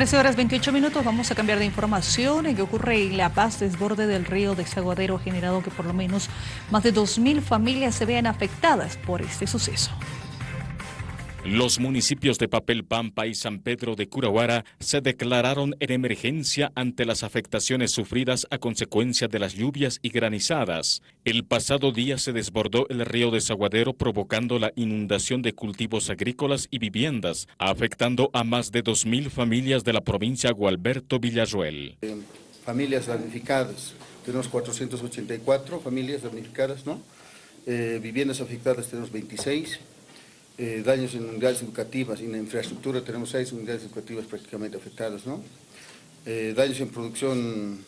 13 horas 28 minutos, vamos a cambiar de información. ¿En qué ocurre en La Paz, desborde del río Desaguadero, generado que por lo menos más de 2.000 familias se vean afectadas por este suceso? Los municipios de Papel Pampa y San Pedro de Curahuara se declararon en emergencia ante las afectaciones sufridas a consecuencia de las lluvias y granizadas. El pasado día se desbordó el río Desaguadero provocando la inundación de cultivos agrícolas y viviendas, afectando a más de 2.000 familias de la provincia Gualberto Villarruel. Eh, familias damnificadas, tenemos 484 familias damnificadas, ¿no? Eh, viviendas afectadas tenemos 26, eh, daños en unidades educativas en infraestructura tenemos seis unidades educativas prácticamente afectadas, ¿no? Eh, daños en producción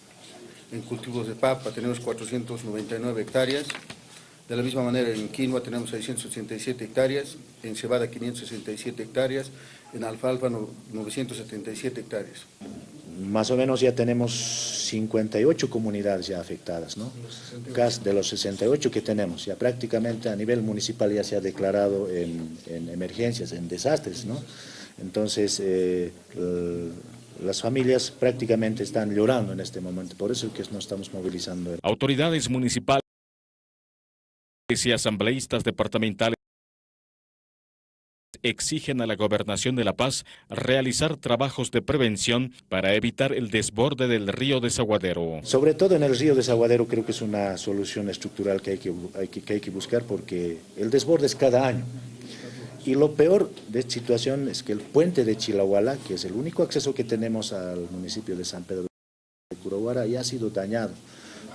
en cultivos de papa tenemos 499 hectáreas, de la misma manera en quinoa tenemos 687 hectáreas, en cebada 567 hectáreas, en alfalfa 977 hectáreas más o menos ya tenemos 58 comunidades ya afectadas, ¿no? De los 68 que tenemos, ya prácticamente a nivel municipal ya se ha declarado en, emergencias, en desastres, ¿no? Entonces, eh, las familias prácticamente están llorando en este momento, por eso es que nos estamos movilizando. Autoridades municipales y asambleístas departamentales exigen a la Gobernación de La Paz realizar trabajos de prevención para evitar el desborde del río Desaguadero. Sobre todo en el río Desaguadero creo que es una solución estructural que hay que, hay que, buscar porque el desborde es cada año. Y lo peor de esta situación es que el puente de Chilahuala, que es el único acceso que tenemos al municipio de San Pedro de Curahuara, ya ha sido dañado.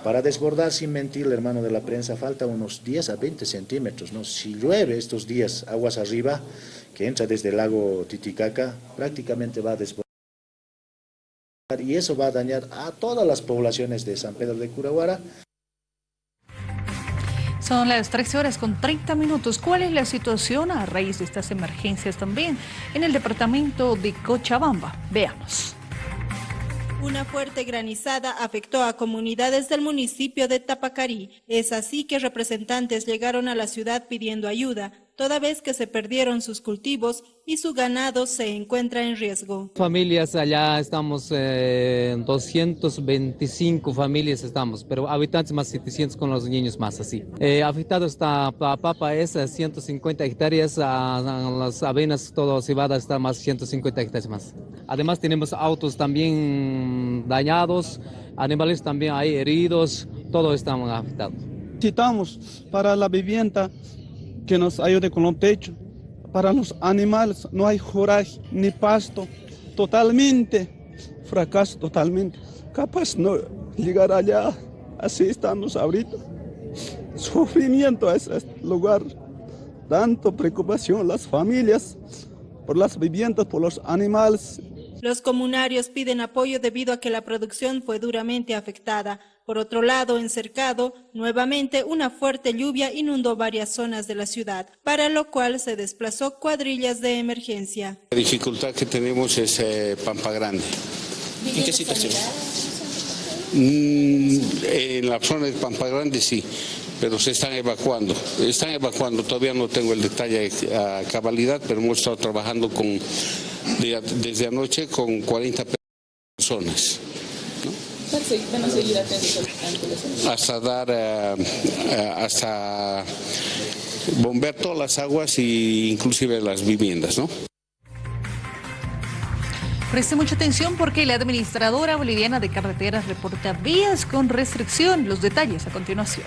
Para desbordar, sin mentir, el hermano de la prensa, falta unos 10 a 20 centímetros. ¿no? Si llueve estos días aguas arriba, que entra desde el lago Titicaca, prácticamente va a desbordar. Y eso va a dañar a todas las poblaciones de San Pedro de Curaguara. Son las 13 horas con 30 minutos. ¿Cuál es la situación a raíz de estas emergencias también en el departamento de Cochabamba? Veamos. Una fuerte granizada afectó a comunidades del municipio de Tapacarí. Es así que representantes llegaron a la ciudad pidiendo ayuda, toda vez que se perdieron sus cultivos y su ganado se encuentra en riesgo. Familias allá estamos, eh, 225 familias estamos, pero habitantes más 700 con los niños más así. Eh, afectado está papa es 150 hectáreas, a, las avenas, todo cebada está más 150 hectáreas más. Además tenemos autos también dañados, animales también hay heridos, todo estamos afectados. Necesitamos para la vivienda que nos ayude con los techos para los animales no hay joraje ni pasto, totalmente, fracaso totalmente. Capaz no llegar allá, así estamos ahorita. Sufrimiento a ese lugar, tanto preocupación las familias por las viviendas, por los animales. Los comunarios piden apoyo debido a que la producción fue duramente afectada. Por otro lado, en Cercado, nuevamente una fuerte lluvia inundó varias zonas de la ciudad, para lo cual se desplazó cuadrillas de emergencia. La dificultad que tenemos es eh, Pampa Grande. ¿En qué situación? Mm, en la zona de Pampa Grande sí, pero se están evacuando. Están evacuando, todavía no tengo el detalle a cabalidad, pero hemos estado trabajando con, desde anoche con 40 personas hasta dar, eh, eh, hasta bombear todas las aguas e inclusive las viviendas, ¿no? Preste mucha atención porque la administradora boliviana de carreteras reporta vías con restricción. Los detalles a continuación.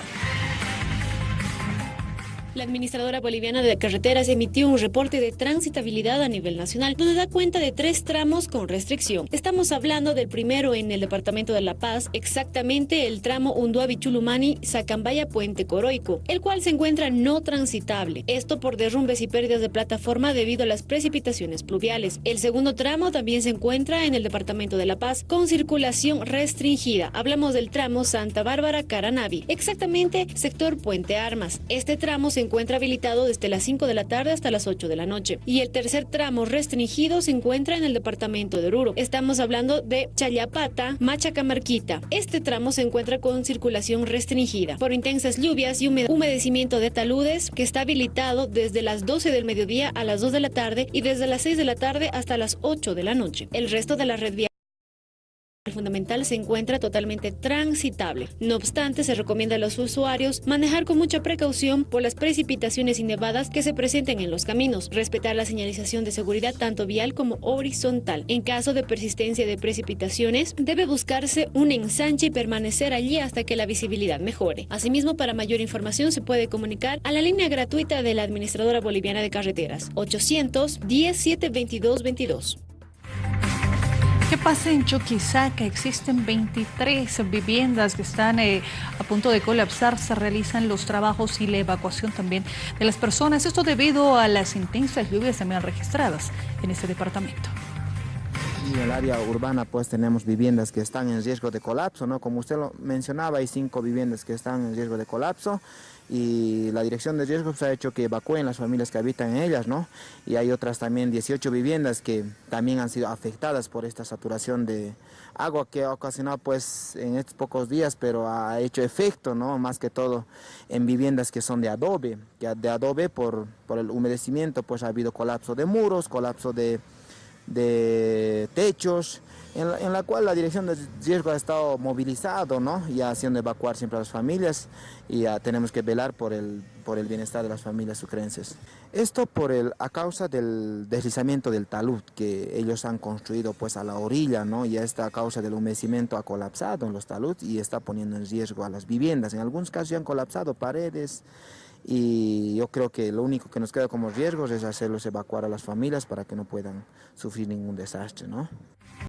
La administradora boliviana de carreteras emitió un reporte de transitabilidad a nivel nacional, donde da cuenta de tres tramos con restricción. Estamos hablando del primero en el departamento de La Paz, exactamente el tramo Unduabi-Chulumani, Sacambaya-Puente Coroico, el cual se encuentra no transitable. Esto por derrumbes y pérdidas de plataforma debido a las precipitaciones pluviales. El segundo tramo también se encuentra en el departamento de La Paz, con circulación restringida. Hablamos del tramo Santa Bárbara-Caranavi, exactamente sector Puente Armas. Este tramo se encuentra habilitado desde las 5 de la tarde hasta las 8 de la noche. Y el tercer tramo restringido se encuentra en el departamento de Oruro. Estamos hablando de Chayapata, Machacamarquita. Este tramo se encuentra con circulación restringida por intensas lluvias y humedecimiento de taludes que está habilitado desde las 12 del mediodía a las 2 de la tarde y desde las 6 de la tarde hasta las 8 de la noche. El resto de la red vial fundamental se encuentra totalmente transitable. No obstante, se recomienda a los usuarios manejar con mucha precaución por las precipitaciones y nevadas que se presenten en los caminos, respetar la señalización de seguridad tanto vial como horizontal. En caso de persistencia de precipitaciones, debe buscarse un ensanche y permanecer allí hasta que la visibilidad mejore. Asimismo, para mayor información se puede comunicar a la línea gratuita de la Administradora Boliviana de Carreteras, 810 722 22. ¿Qué pasa en Chuquisaca? Existen 23 viviendas que están eh, a punto de colapsar. Se realizan los trabajos y la evacuación también de las personas. Esto debido a las intensas lluvias también registradas en este departamento. En el área urbana pues tenemos viviendas que están en riesgo de colapso, ¿no? Como usted lo mencionaba, hay cinco viviendas que están en riesgo de colapso y la dirección de riesgos ha hecho que evacúen las familias que habitan en ellas, ¿no? Y hay otras también 18 viviendas que también han sido afectadas por esta saturación de agua que ha ocasionado pues en estos pocos días, pero ha hecho efecto, ¿no? Más que todo en viviendas que son de adobe, que de adobe por, por el humedecimiento pues ha habido colapso de muros, colapso de, de techos, en la, cual la dirección de riesgo ha estado movilizado, ¿no? Y haciendo evacuar siempre a las familias y tenemos que velar por el, por el bienestar de las familias sucrenses. Esto por el, a causa del deslizamiento del talud que ellos han construido pues a la orilla, ¿no? Y esta causa del humedecimiento ha colapsado en los talud y está poniendo en riesgo a las viviendas. En algunos casos ya han colapsado paredes y yo creo que lo único que nos queda como riesgos es hacerlos evacuar a las familias para que no puedan sufrir ningún desastre, ¿no?